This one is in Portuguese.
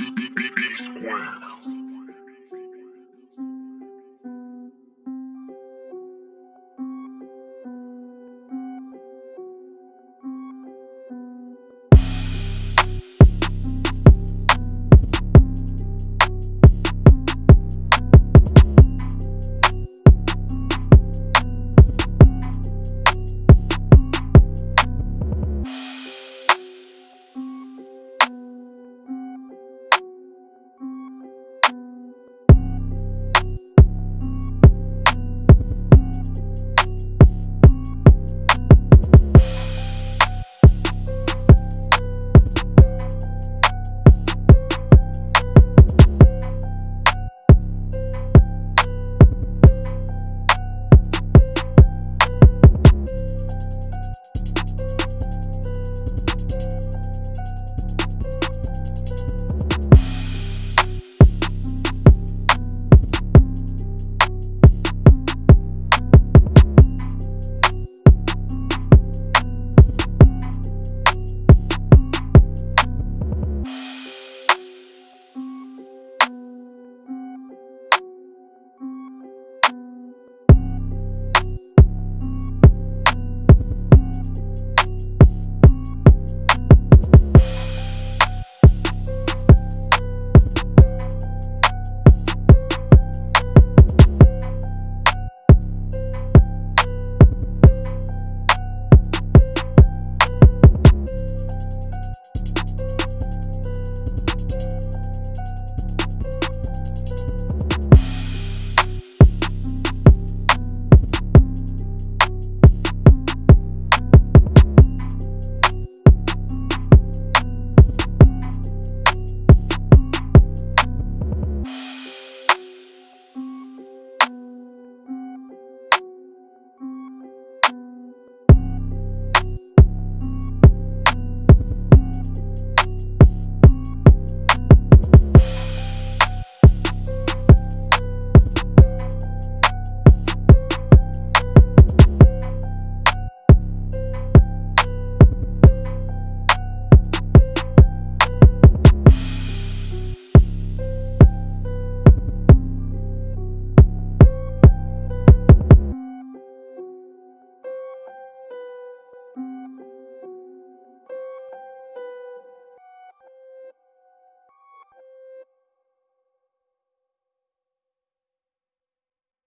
B, B, B, B square.